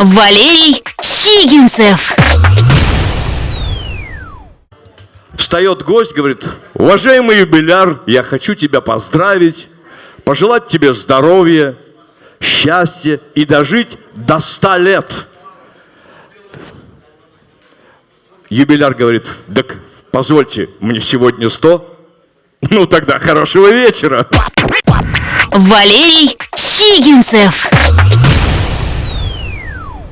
Валерий Чигинцев. Встает гость, говорит, уважаемый юбиляр, я хочу тебя поздравить, пожелать тебе здоровья, счастья и дожить до ста лет. Юбиляр говорит, так позвольте, мне сегодня сто. Ну тогда хорошего вечера. Валерий Чигинцев.